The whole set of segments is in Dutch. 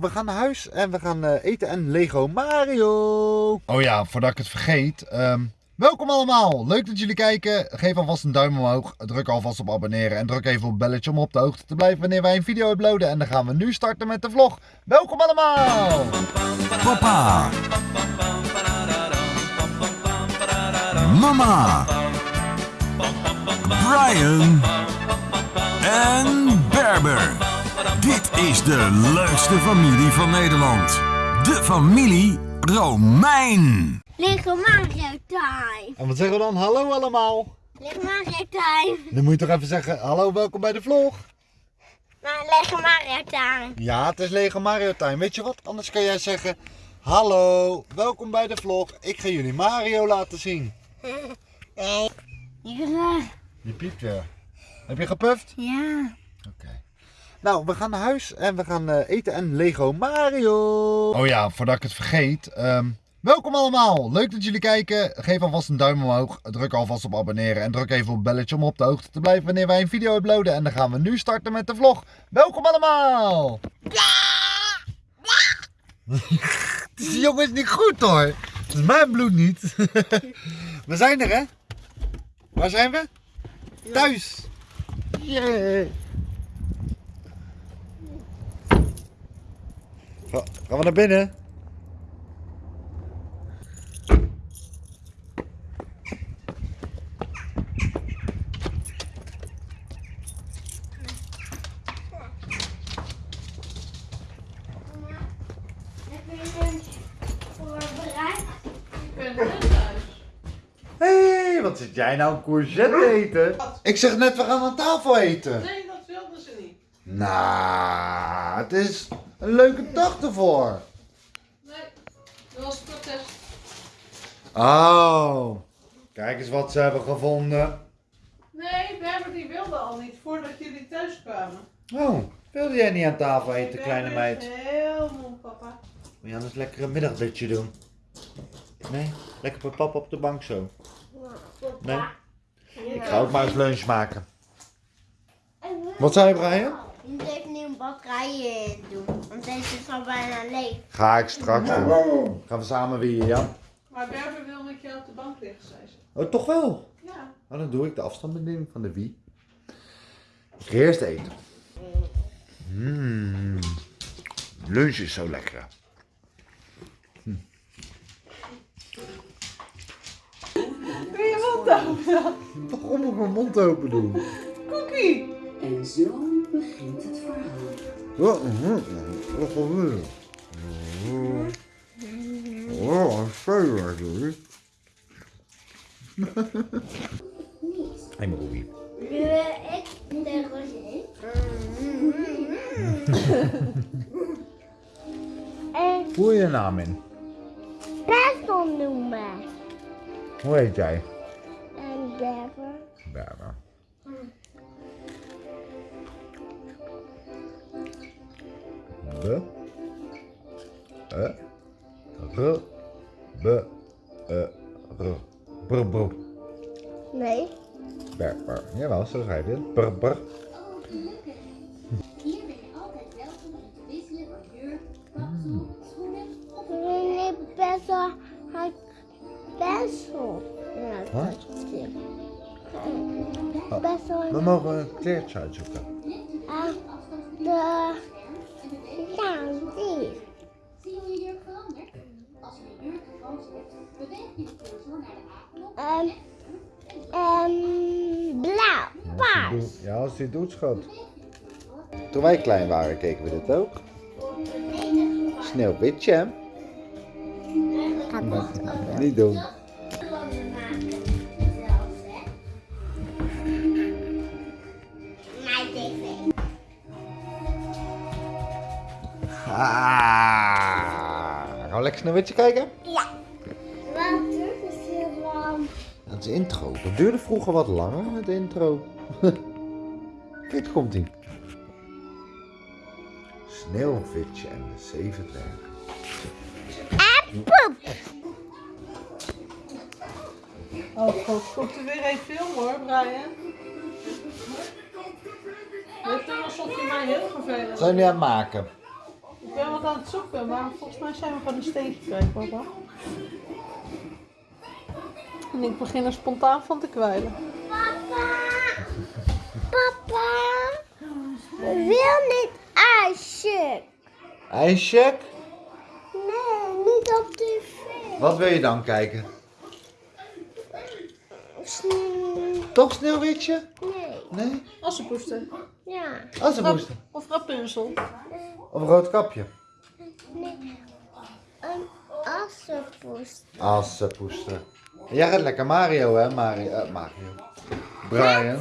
We gaan naar huis en we gaan eh, eten en Lego Mario. Oh ja, voordat ik het vergeet. ehm, welkom allemaal. Leuk dat jullie kijken. Geef alvast een duim omhoog. Druk alvast op abonneren. En druk even op het belletje om op de hoogte te blijven wanneer wij een video uploaden. En dan gaan we nu starten met de vlog. Welkom allemaal. Papa. Mama. Brian. En Berber. Dit is de leukste familie van Nederland. De familie Romein. Lego Mario Time. En wat zeggen we dan? Hallo allemaal. Lego Mario Time. Dan moet je toch even zeggen, hallo, welkom bij de vlog. Maar Lego Mario Time. Ja, het is Lego Mario time. Weet je wat? Anders kan jij zeggen, hallo, welkom bij de vlog. Ik ga jullie Mario laten zien. Nee. Ja. Je piept weer. Heb je gepuft? Ja. Oké. Nou, we gaan naar huis en we gaan eh, eten en Lego Mario. Oh ja, voordat ik het vergeet. ehm, welkom allemaal. Leuk dat jullie kijken. Geef alvast een duim omhoog. Druk alvast op abonneren. En druk even op het belletje om op de hoogte te blijven wanneer wij een video uploaden. En dan gaan we nu starten met de vlog. Welkom allemaal. Die jongen is niet goed hoor. Het is mijn bloed niet. we zijn er hè? Waar zijn we? Thuis. Yeah. Ga- Gaan we naar binnen? Heb je lunch voorbereid? Hé, hey, wat zit jij nou een courgette eten? Ik zeg net, we gaan aan tafel eten. Nee, dat wilden ze niet. Nou, het is een leuke dag ervoor. Nee, dat was protest. Oh, kijk eens wat ze hebben gevonden. Nee, Berber die wilde al niet voordat jullie thuis kwamen. Oh, wilde jij niet aan tafel eten, kleine meid? heel moe, papa. Wil je anders lekker een middagdutje doen? Nee? Lekker met papa op de bank zo. Nee? Ik ga ook maar eens lunch maken. Wat zei je, Brian? Je een batterij in doen. Want deze is al bijna leeg. Ga ik straks doen. Gaan we samen weer, ja? Maar Berber wil met jou op de bank liggen, zei ze. Oh, toch wel? Ja. Nou, dan doe ik de afstandsbediening van de Wii. Ik ga eerst eten. Mmm. Lunch is zo lekker. Wil je mond open? Waarom moet ik mijn mond open doen? Cookie! En zo begint het verhaal. Wat? Gebeurt Oh, een speler doe Hé, mijn Robbie. Ik de roze. En Voel je naam in? Noemen. Hoe heet jij? En Berber. Berber. Be. E. R. Be. E. R. Nee. Berber. Jawel, zo schrijf je het. Brr, brr. Hier ben je altijd welkom om te wisselen van jurk, kapsel, schoenen of Nee, Persel. Hij Persel. Ja, Wat? het. Persel. We mogen een kleertje uitzoeken. Ah, de... Ja, die. Zie je je jurk verandert? Als je jurk hebt, beweeg je cursor naar de A-knop Ehm, ehm, blauw, paars. Ja, als die doet, schat. Toen wij klein waren, keken we dit ook. Sneeuwwitje, hè? Niet doen. Gaan we lekker Sneeuwwitje kijken? Ja. Wat is hier dan? Dat is intro. Dat duurde vroeger wat langer, het intro. Kijk, komt ie. Sneeuwwitje en de zeven dwergen. Poep. Oh god, komt er weer een film hoor, Brian. Dit is alsof je mij heel vervelend Wat zijn jullie aan het maken? Ik ben wat aan het zoeken, maar volgens mij zijn we gewoon een steentje kwijt, papa. En ik begin er spontaan van te kwijlen. Papa. Papa. We wil niet ijsje. IJsjack? Nee, niet op tv. Wat wil je dan kijken? Sneeuw. Toch Sneeuwwitje? Nee. Nee? Assenpoester. Ja. Assenpoester. Of Rapunzel. Of een rood kapje? Nee. Een assenpoest. Assenpoester. Jij gaat lekker Mario, hè? Mario. eh, Mario. Brian.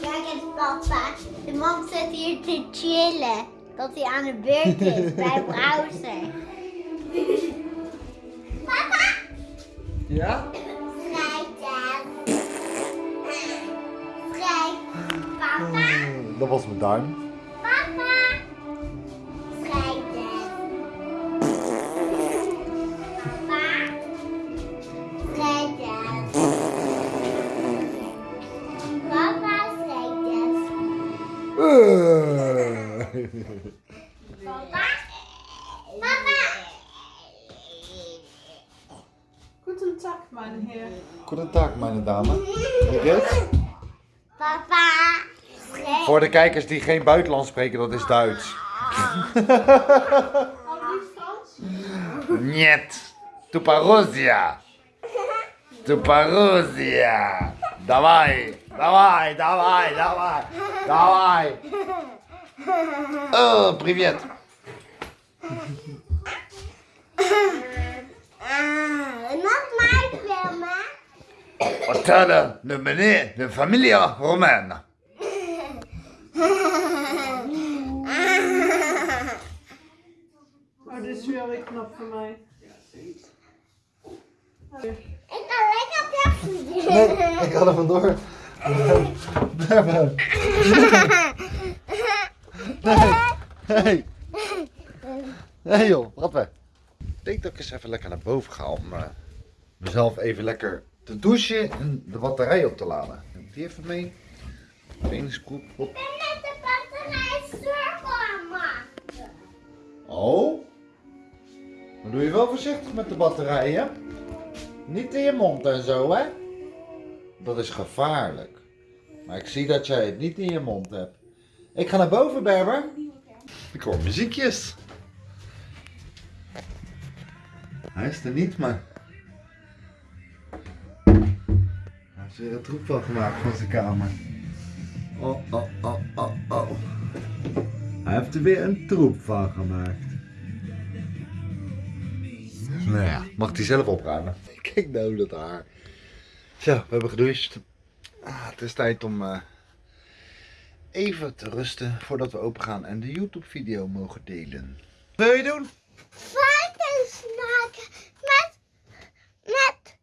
Kijk eens papa. De man zit hier te chillen. Dat hij aan de beurt is bij browser. Papa. Ja? Schrijven. Schrijf. Papa. Dat was mijn duim. Papa. Papa. Guten Tag, mijn heer. Goedendag, mijn dame. Hoe dit? Papa. Schrijf. Voor de kijkers die geen buitenlands spreken, dat is Duits. Had niet Frans? Niet. Tuparuzia. Tuparuzia. Давай. Давай, давай, давай. Давай. Oh, привет. Ah, nog maar filmen. Vertellen de meneer, de familie Romain. Oh, dit is weer weer knap voor mij. Ik kan lekker pepsi doen. Nee, ik ga er vandoor. Nee. Nee. Nee joh, wat we. Ik denk dat ik eens even lekker naar boven ga om eh, mezelf even lekker te douchen en de batterij op te laden. Ik die even mee? Trainingsgroep op. Ik ben met de batterij cirkel maken. Oh? Dan doe je wel voorzichtig met de batterijen. Niet in je mond en zo, hè? Dat is gevaarlijk. Maar ik zie dat jij het niet in je mond hebt. Ik ga naar boven, Berber. Ik hoor muziekjes. Hij is er niet, maar... Hij heeft weer een troep van gemaakt van zijn kamer. Oh, oh, oh, oh, oh. Hij heeft er weer een troep van gemaakt. Nou ja, mag hij zelf opruimen. Kijk nou dat haar. Zo, we hebben gedoucht. Ah, het is tijd om eh, even te rusten voordat we open gaan en de YouTube video mogen delen. Wat wil je doen? Varkens maken met, met,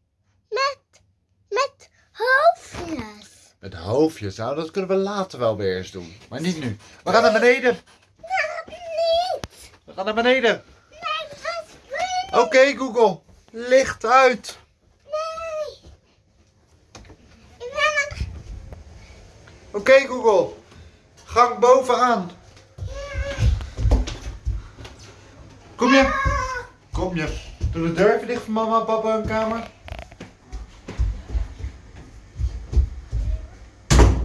met, met hoofdjes. Met hoofdjes, nou dat kunnen we later wel weer eens doen. Maar niet nu. We gaan naar beneden. Nou, niet. We gaan naar beneden. Nee, springen. Oké Google, licht uit. Nee. Ik ben een... Oké Google, gang bovenaan. Kom je? Kom je? Doe de deur even dicht voor mama en papa hun kamer.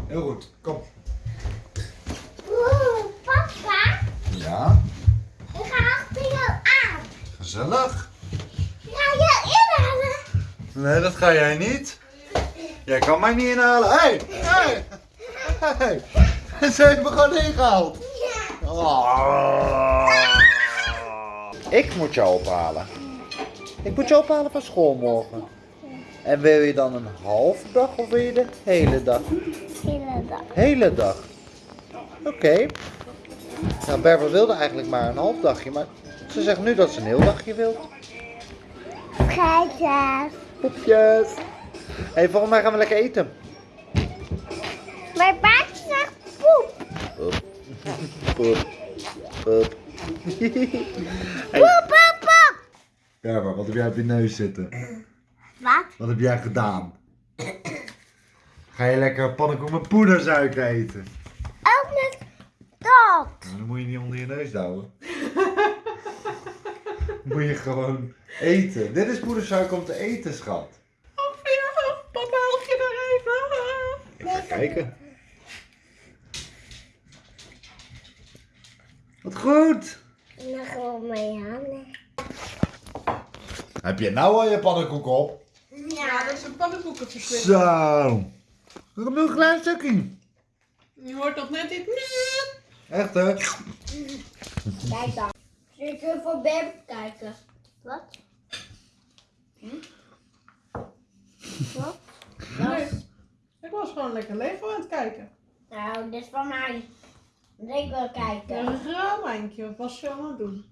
Heel goed, kom. Oeh, papa. Ja, Ik ga achter jou aan. gezellig. Ga jou inhalen. Nee, dat ga jij niet. Jij kan mij niet inhalen. Hé, hey, hey, hey. Ze heeft me gewoon ingehaald. Ja. Oh. Ik moet jou ophalen. Ik moet je ophalen van school morgen. En wil je dan een halve dag of wil je de hele dag? Hele dag. Hele dag. Oké. Nou, Berber wilde eigenlijk maar een half dagje, maar ze zegt nu dat ze een heel dagje wil. Kijk Poepjes. Hé, hey, volgens mij gaan we lekker eten. Poep. Poep. Poep. Poep. Hey. Poep, poep, poep. Berber, wat heb jij op je neus zitten? Wat? Wat heb jij gedaan? Ga je lekker pannenkoek met poedersuiker eten? Ook met dat. Dan moet je niet onder je neus douwen. moet je gewoon eten. Dit is poedersuiker om te eten, schat. Oh, ja, papa, help je er even. Ik ga kijken. Wat goed! Dan gewoon mijn handen. Heb je nou al je pannenkoek op? Ja, dat is een pannenkoekenverswikking. Zo! Nog een klein stukje. Je hoort nog net iets. Echt hè? Kijk dan. Ik even voor Beb kijken? Wat? Hm? Wat? Nee, ik was gewoon lekker Lego aan het kijken. Nou, dit is van mij. Dat ik wil kijken. een grauwwijntje. Wat was je het doen?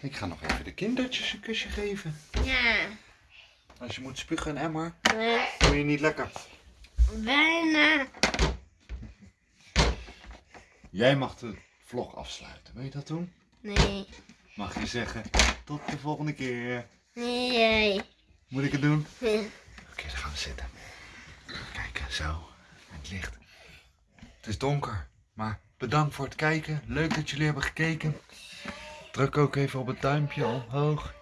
Ik ga nog even de kindertjes een kusje geven. Ja. Als je moet spugen en emmer, Nee. doe je niet lekker. Bijna. Jij mag de vlog afsluiten. Wil je dat doen? Nee. Mag je zeggen, tot de volgende keer. Nee. Moet ik het doen? Oké, dan gaan we zitten. Kijken, zo. Het licht. Het is donker, maar bedankt voor het kijken. Leuk dat jullie hebben gekeken. Druk ook even op het duimpje omhoog.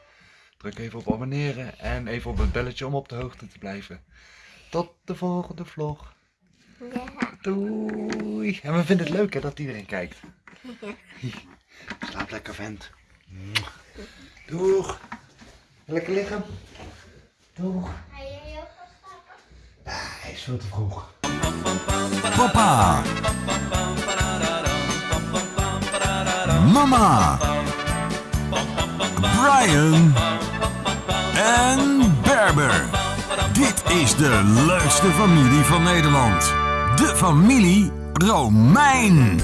Druk even op abonneren en even op het belletje om op de hoogte te blijven. Tot de volgende vlog. Ja. Doei. En we vinden het leuk hè, dat iedereen kijkt. Slaap lekker vent. Doeg. Lekker liggen. Doeg. Ga jij ook wel slapen? Hij is veel te vroeg. Papa. Mama. Brian. En Berber. Dit is de leukste familie van Nederland. De familie Romein.